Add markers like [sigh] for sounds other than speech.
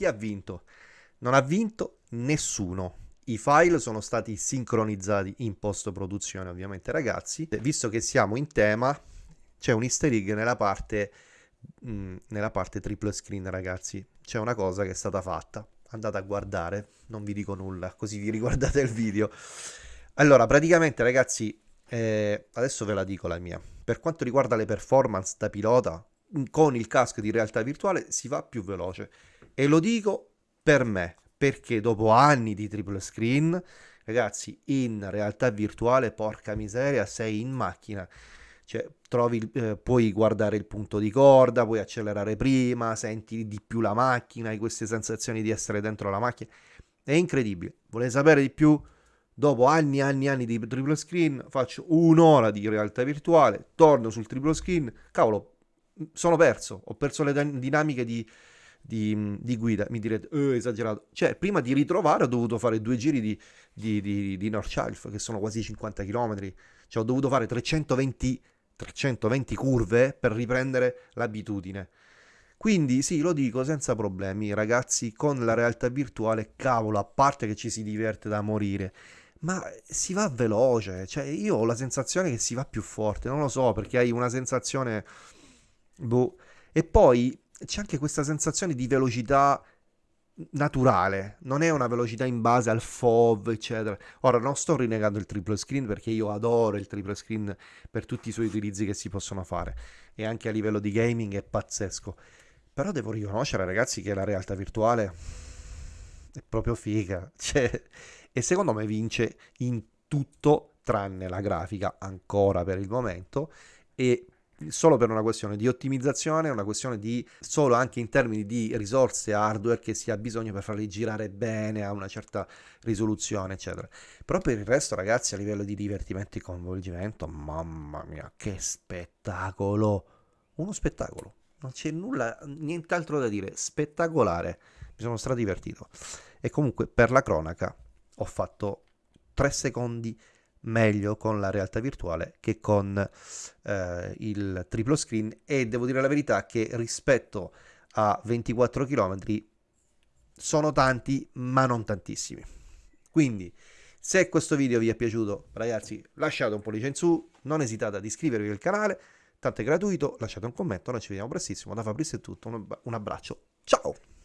chi ha vinto? Non ha vinto nessuno. I file sono stati sincronizzati in post produzione ovviamente ragazzi. Visto che siamo in tema c'è un easter egg nella parte, mh, mm, nella parte triple screen ragazzi. C'è una cosa che è stata fatta. Andate a guardare, non vi dico nulla, così vi [laughs] riguardate il video. Allora, praticamente ragazzi, eh, adesso ve la dico la mia. Per quanto riguarda le performance da pilota, con il casco di realtà virtuale si va più veloce. E lo dico per me, perché dopo anni di triple screen, ragazzi, in realtà virtuale, porca miseria, sei in macchina. Cioè, trovi, eh, puoi guardare il punto di corda, puoi accelerare prima, senti di più la macchina, hai queste sensazioni di essere dentro la macchina. È incredibile. Volete sapere di più? Dopo anni e anni e anni di triple screen, faccio un'ora di realtà virtuale, torno sul triple screen, cavolo, sono perso, ho perso le dinamiche di, di, di guida, mi direte, oh, esagerato. Cioè, prima di ritrovare ho dovuto fare due giri di, di, di, di North Shelf, che sono quasi 50 km, cioè ho dovuto fare 320, 320 curve per riprendere l'abitudine. Quindi sì, lo dico senza problemi, ragazzi, con la realtà virtuale, cavolo, a parte che ci si diverte da morire, ma si va veloce, cioè io ho la sensazione che si va più forte, non lo so, perché hai una sensazione Boh. E poi c'è anche questa sensazione di velocità naturale, non è una velocità in base al FOV, eccetera. Ora non sto rinnegando il triple screen perché io adoro il triple screen per tutti i suoi utilizzi che si possono fare e anche a livello di gaming è pazzesco. Però devo riconoscere, ragazzi, che la realtà virtuale è proprio figa, [laughs] cioè, e secondo me vince in tutto tranne la grafica ancora per il momento e solo per una questione di ottimizzazione, una questione di solo anche in termini di risorse hardware che si ha bisogno per farli girare bene a una certa risoluzione, eccetera. Però per il resto, ragazzi, a livello di divertimento e coinvolgimento, mamma mia, che spettacolo! Uno spettacolo. Non c'è nulla, nient'altro da dire. Spettacolare. Mi sono stradivertito. E comunque, per la cronaca, ho fatto 3 secondi meglio con la realtà virtuale che con eh, il triplo screen. E devo dire la verità che rispetto a 24 km sono tanti ma non tantissimi. Quindi se questo video vi è piaciuto ragazzi lasciate un pollice in su non esitate ad iscrivervi al canale tanto è gratuito lasciate un commento noi ci vediamo prestissimo. Da Fabrizio è tutto un abbraccio. Ciao